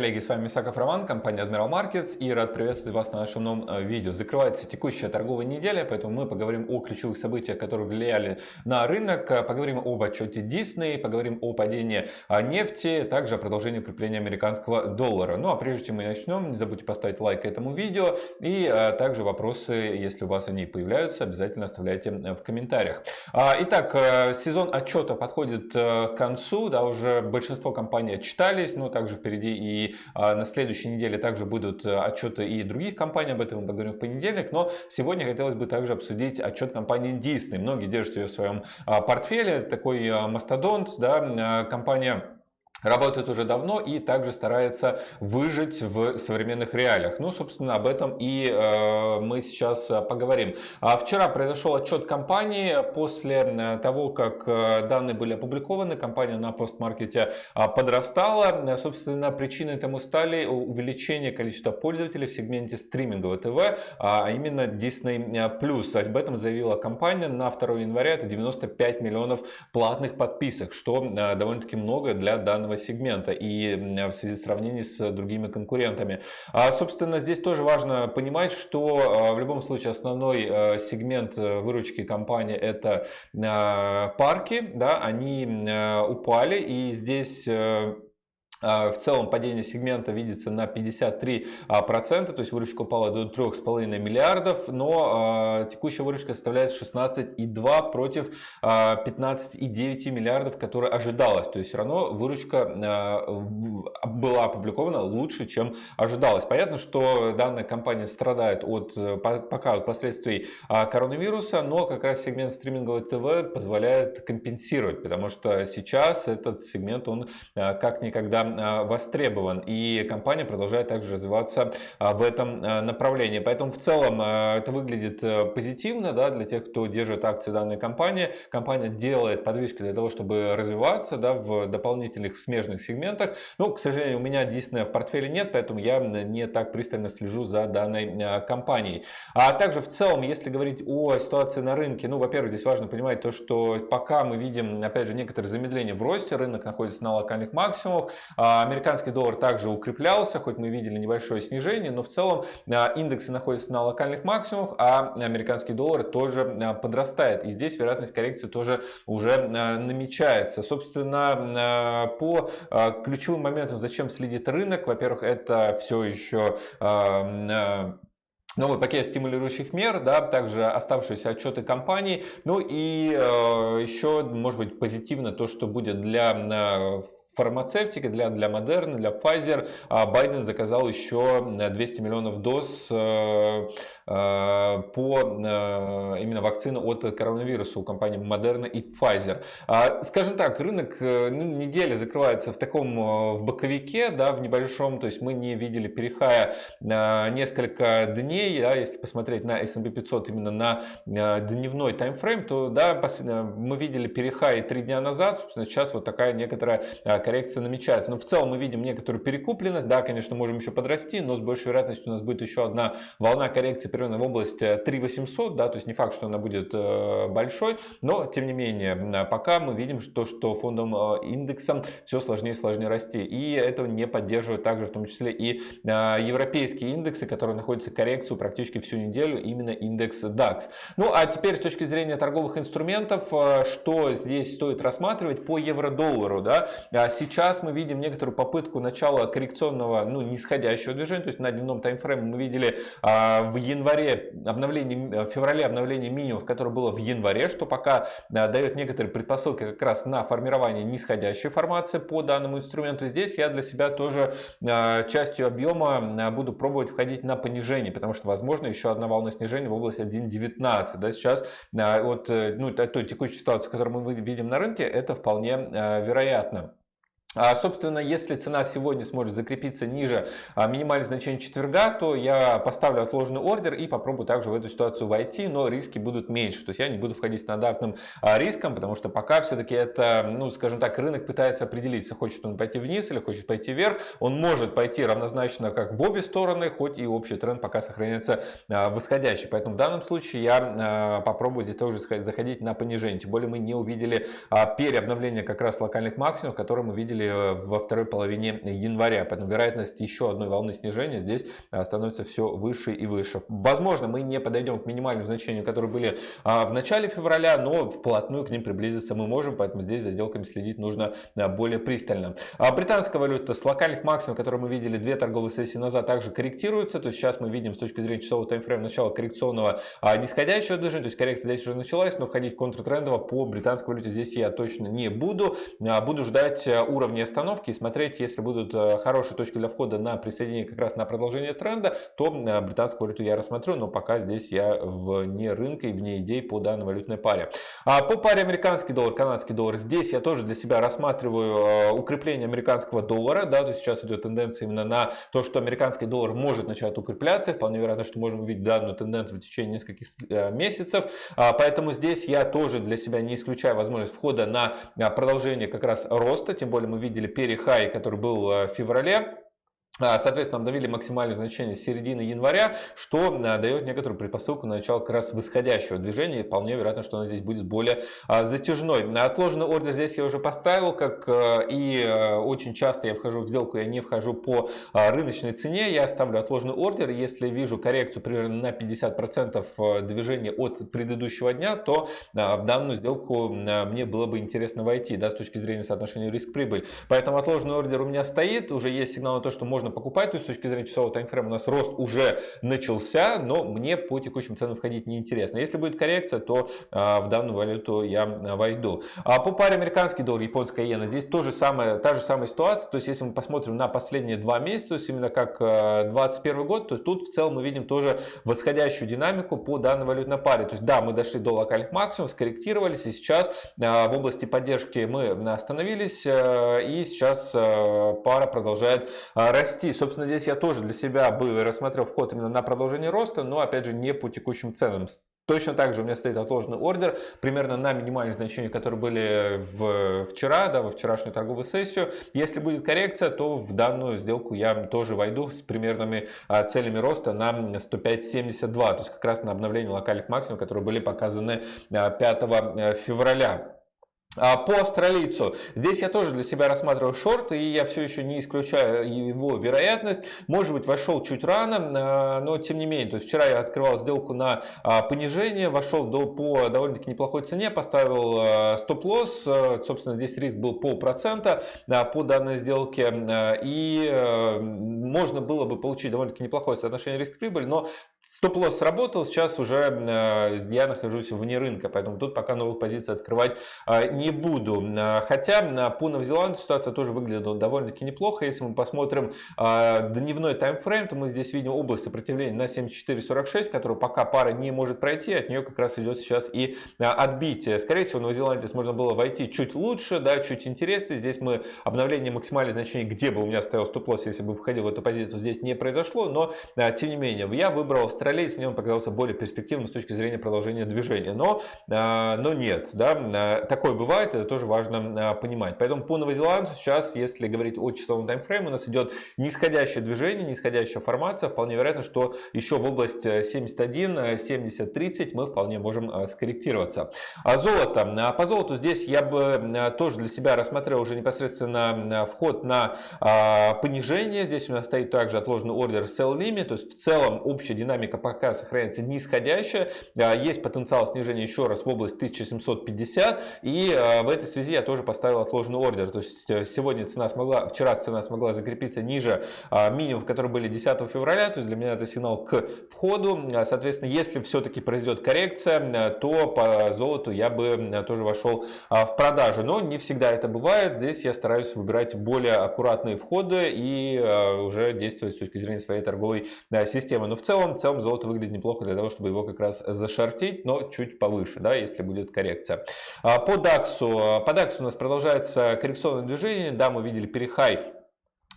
Коллеги, с вами Мисаков Роман, компания Admiral Markets и рад приветствовать вас на нашем новом э, видео. Закрывается текущая торговая неделя, поэтому мы поговорим о ключевых событиях, которые влияли на рынок, э, поговорим об отчете Disney, поговорим о падении э, нефти, также о продолжении укрепления американского доллара. Ну а прежде чем мы начнем, не забудьте поставить лайк этому видео и также вопросы, если у вас они появляются, обязательно оставляйте в комментариях. А, итак, сезон отчета подходит к концу, да, уже большинство компаний отчитались, но также впереди впереди, а, на следующей неделе также будут э, отчеты и других компаний, об этом мы поговорим в понедельник, но сегодня хотелось бы также обсудить отчет компании Disney. Многие держат ее в своем а, портфеле, такой мастодонт, да, компания работает уже давно и также старается выжить в современных реалиях. Ну, собственно, об этом и э, мы сейчас э, поговорим. А вчера произошел отчет компании после э, того, как э, данные были опубликованы. Компания на постмаркете подрастала. Собственно, причиной этому стали увеличение количества пользователей в сегменте стримингового ТВ, а именно Disney+. Об этом заявила компания на 2 января. Это 95 миллионов платных подписок, что довольно-таки много для данного данного сегмента и в связи с сравнением с другими конкурентами. А, собственно, здесь тоже важно понимать, что а, в любом случае основной а, сегмент э, выручки компании это а, парки, да, они упали и здесь э, в целом падение сегмента видится на 53%, а, то есть выручка упала до 3,5 миллиардов, но а, текущая выручка составляет 16,2 против 15,9 миллиардов, которая ожидалась. То есть все равно выручка была опубликована лучше, чем ожидалось. Понятно, что данная компания страдает от пока от последствий коронавируса, но как раз сегмент стримингового ТВ позволяет компенсировать, потому что сейчас этот сегмент он как никогда Э, востребован. И компания продолжает также развиваться э, в этом э, направлении. Поэтому в целом это выглядит позитивно да, для тех, кто держит акции данной компании. Компания делает подвижки для того, чтобы развиваться да, в дополнительных смежных сегментах. Ну, к сожалению, у меня Disney в портфеле нет, поэтому я не так пристально слежу за данной компанией. А также в целом, если говорить о ситуации на рынке, ну, во-первых, здесь важно понимать то, что пока мы видим, опять же, некоторые замедления в росте, рынок находится на локальных максимумах, американский доллар также укреплялся, хоть мы видели небольшое снижение, но в целом а, индексы находятся на локальных максимумах, а американский доллар тоже а, подрастает. И здесь вероятность коррекции тоже уже намечается. Собственно, по ключевым моментам, зачем следит рынок, во-первых, это все еще новый пакет стимулирующих мер, да, также оставшиеся отчеты компаний, ну и э, еще, может быть, позитивно то, что будет для э, фармацевтика, для, для Moderna, для Pfizer. А Байден заказал еще 200 миллионов доз э, э, по э, именно вакцины от коронавируса у компаний Moderna и Pfizer. А, скажем так, рынок ну, недели закрывается в таком в боковике, да, в небольшом, то есть мы не видели перехая несколько дней, да, если посмотреть на S&P 500 именно на дневной таймфрейм, то да, мы видели перехай три дня назад, собственно, сейчас вот такая некоторая коррекция намечается. Но в целом мы видим некоторую перекупленность. Да, конечно, можем еще подрасти, но с большей вероятностью у нас будет еще одна волна коррекции примерно в области 3800. Да, то есть не факт, что она будет э, большой, но тем не менее, пока мы видим, что, что фондом э, индексом все сложнее и сложнее расти. И этого не поддерживают также в том числе и э, европейские индексы, которые находятся коррекцию практически всю неделю, именно индекс DAX. Ну а теперь с точки зрения торговых инструментов, что здесь стоит рассматривать по евро-доллару. Да? Сейчас мы видим некоторую попытку начала коррекционного, ну, нисходящего движения, то есть на дневном таймфрейме мы видели а, в январе обновление, в феврале обновление минимумов, которое было в январе, что пока а, дает некоторые предпосылки как раз на формирование нисходящей формации по данному инструменту. Здесь я для себя тоже а, частью объема буду пробовать входить на понижение, потому что возможно еще одна волна снижения в области 1.19. Да, сейчас от ну, той текущей ситуации, которую мы видим на рынке, это вполне вероятно. А, собственно, если цена сегодня сможет закрепиться ниже а, минимальных значений четверга, то я поставлю отложенный ордер и попробую также в эту ситуацию войти, но риски будут меньше. То есть я не буду входить стандартным а, риском, потому что пока все-таки это, ну, скажем так, рынок пытается определиться, хочет он пойти вниз или хочет пойти вверх. Он может пойти равнозначно как в обе стороны, хоть и общий тренд пока сохраняется восходящий. Поэтому в данном случае я попробую здесь тоже заходить на понижение. Тем более мы не увидели переобновление как раз локальных максимумов, которые мы видели видели во второй половине января. Поэтому вероятность еще одной волны снижения здесь становится все выше и выше. Возможно, мы не подойдем к минимальным значениям, которые были в начале февраля, но вплотную к ним приблизиться мы можем, поэтому здесь за сделками следить нужно более пристально. Британская валюта с локальных максимумов, которые мы видели две торговые сессии назад, также корректируется. То есть сейчас мы видим с точки зрения часового таймфрейма начало коррекционного нисходящего движения, то есть коррекция здесь уже началась, но входить контртрендово по британской валюте здесь я точно не буду. Буду ждать уровня остановки и смотреть, если будут хорошие точки для входа на присоединение как раз на продолжение тренда, то британскую валюту я рассмотрю, но пока здесь я вне рынка и вне идей по данной валютной паре. А по паре американский доллар, канадский доллар, здесь я тоже для себя рассматриваю укрепление американского доллара, да, то сейчас идет тенденция именно на то, что американский доллар может начать укрепляться, вполне вероятно, что можем увидеть данную тенденцию в течение нескольких месяцев, а, поэтому здесь я тоже для себя не исключаю возможность входа на продолжение как раз роста, тем более мы видели перехай, который был в феврале, соответственно, обновили максимальное значение середины января, что а, дает некоторую предпосылку на начало как раз восходящего движения. Вполне вероятно, что оно здесь будет более а, затяжной. Отложенный ордер здесь я уже поставил, как и очень часто я вхожу в сделку, я не вхожу по рыночной цене. Я ставлю отложенный ордер. Если вижу коррекцию примерно на 50% движения от предыдущего дня, то в данную сделку мне было бы интересно войти да, с точки зрения соотношения риск-прибыль. Поэтому отложенный ордер у меня стоит. Уже есть сигнал на то, что можно можно покупать, то есть с точки зрения часового таймфрейма у нас рост уже начался, но мне по текущим ценам входить не интересно. Если будет коррекция, то а, в данную валюту я а, войду. А по паре американский доллар, японская иена, здесь тоже самая, та же самая ситуация, то есть если мы посмотрим на последние два месяца, то есть именно как 2021 а, год, то тут в целом мы видим тоже восходящую динамику по данной валютной паре. То есть да, мы дошли до локальных максимумов, скорректировались, и сейчас в области поддержки мы остановились, и сейчас пара продолжает расти расти. Собственно, здесь я тоже для себя бы рассмотрел вход именно на продолжение роста, но опять же не по текущим ценам. Точно так же у меня стоит отложенный ордер примерно на минимальные значения, которые были в, вчера, да, во вчерашнюю торговую сессию. Если будет коррекция, то в данную сделку я тоже войду с примерными а, целями роста на 105.72, то есть как раз на обновление локальных максимумов, которые были показаны а, 5 э, февраля. А, по австралийцу. Здесь я тоже для себя рассматриваю шорт, и я все еще не исключаю его вероятность. Может быть, вошел чуть рано, а, но тем не менее. То есть вчера я открывал сделку на а, понижение, вошел до, по довольно-таки неплохой цене, поставил стоп-лосс. Собственно, здесь риск был полпроцента по данной сделке. И можно было бы получить довольно-таки неплохое соотношение риск-прибыль, но Стоп-лосс сработал, сейчас уже э, я нахожусь вне рынка, поэтому тут пока новых позиций открывать э, не буду. Э, хотя по Новозеландии ситуация тоже выглядела довольно-таки неплохо. Если мы посмотрим дневной таймфрейм, то мы здесь видим область сопротивления на 74.46, которую пока пара не может пройти, от нее как раз идет сейчас и отбитие. Скорее всего, в Новой Зеландии можно было войти чуть лучше, да, чуть интереснее. Здесь мы обновление максимальных значений, где бы у меня стоял стоп-лосс, если бы входил в эту позицию, здесь не произошло, но тем не менее, я выбрал австралиец мне он показался более перспективным с точки зрения продолжения движения. Но, а, но нет, да, а, такое бывает, это тоже важно а, понимать. Поэтому по Новозеландцу сейчас, если говорить о часовом таймфрейме, у нас идет нисходящее движение, нисходящая формация. Вполне вероятно, что еще в область 71, 70, 30 мы вполне можем скорректироваться. А золото. По золоту здесь я бы тоже для себя рассмотрел уже непосредственно вход на понижение. Здесь у нас стоит также отложенный ордер sell limit, то есть в целом общая динамика динамика пока сохраняется нисходящая. А, есть потенциал снижения еще раз в область 1750. И а, в этой связи я тоже поставил отложенный ордер. То есть э, сегодня цена смогла, вчера цена смогла закрепиться ниже минимумов, которые были 10 февраля. То есть для меня это сигнал к входу. Соответственно, если все-таки произойдет коррекция, то по золоту я бы тоже вошел в продажу. Но не всегда это бывает. Здесь я стараюсь выбирать более аккуратные входы и уже действовать с точки зрения своей торговой системы. Но в целом, в целом золото выглядит неплохо для того, чтобы его как раз зашортить, но чуть повыше, да, если будет коррекция. А, по DAX, по DAX у нас продолжается коррекционное движение, да, мы видели перехай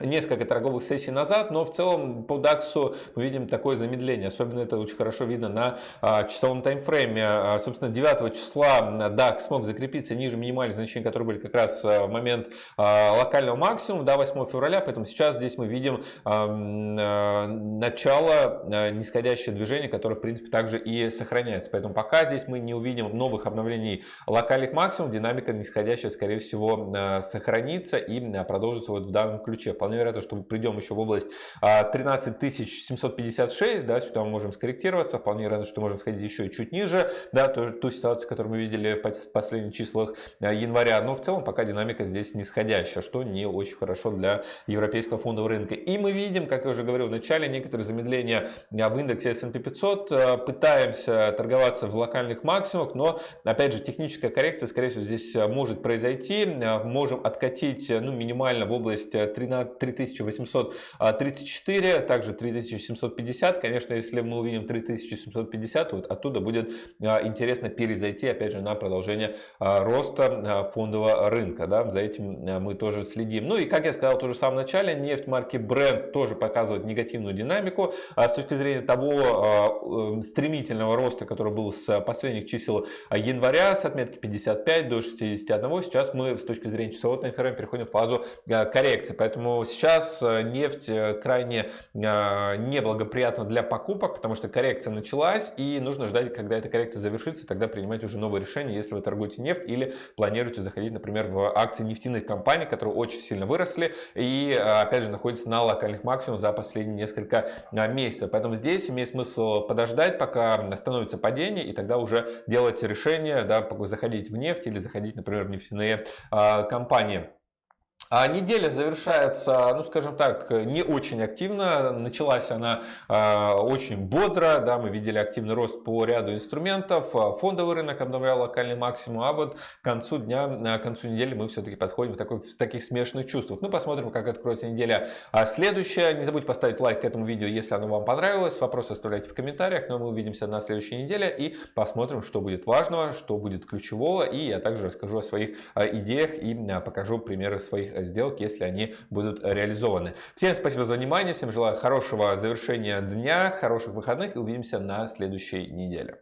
несколько торговых сессий назад, но в целом по DAX мы видим такое замедление. Особенно это очень хорошо видно на а, часовом таймфрейме. А, собственно, 9 числа DAX смог закрепиться ниже минимальных значений, которые были как раз а, в момент а, локального максимума, до 8 февраля. Поэтому сейчас здесь мы видим а, начало а, нисходящее движение, которое, в принципе, также и сохраняется. Поэтому пока здесь мы не увидим новых обновлений локальных максимумов, динамика нисходящая, скорее всего, сохранится и продолжится вот в данном ключе. Вполне вероятно, что мы придем еще в область 13 а, 756, да, сюда мы можем скорректироваться, вполне вероятно, что можем сходить еще и чуть ниже, да, ту, ту ситуацию, которую мы видели в последних числах а, января, но в целом пока динамика здесь нисходящая, что не очень хорошо для европейского фондового рынка. И мы видим, как я уже говорил в начале, некоторые замедления а, в индексе S&P 500, пытаемся торговаться в локальных максимумах, но, опять же, техническая коррекция, скорее всего, здесь может произойти, можем откатить, ну, минимально в область 13 3834, также 3750. Конечно, если мы увидим 3750, вот оттуда будет а, интересно перезайти, опять же, на продолжение а, роста а, фондового рынка. Да? За этим мы тоже следим. Ну и, как я сказал тоже в самом начале, нефть марки Brent тоже показывает негативную динамику с точки зрения того э, стремительного роста, который был с последних чисел января, с отметки 55 до 61. Сейчас мы с точки зрения часового таймфрейма переходим в фазу коррекции. Поэтому сейчас э, нефть э, крайне э, неблагоприятна для покупок, потому что коррекция началась и нужно ждать, когда эта коррекция завершится, тогда принимать уже новые решения, если вы торгуете нефть или планируете заходить, например, в акции нефтяных компаний, которые очень сильно выросли и, опять же, находятся на локальных максимумах за последние несколько месяцев. Поэтому здесь имеет смысл подождать, пока становится падение, и тогда уже делать решение, да, заходить в нефть или заходить, например, в нефтяные компании. А неделя завершается, ну скажем так, не очень активно. Началась она э, очень бодро. Да, мы видели активный рост по ряду инструментов. Фондовый рынок обновлял локальный максимум. А вот к концу дня, к концу недели мы все-таки подходим в, такой, в таких смешанных чувствах. Ну посмотрим, как откроется неделя а следующая. Не забудьте поставить лайк к этому видео, если оно вам понравилось. Вопросы оставляйте в комментариях. Но ну, мы увидимся на следующей неделе и посмотрим, что будет важного, что будет ключевого. И я также расскажу о своих идеях и покажу примеры своих сделок, если они будут реализованы. Всем спасибо за внимание, всем желаю хорошего завершения дня, хороших выходных и увидимся на следующей неделе.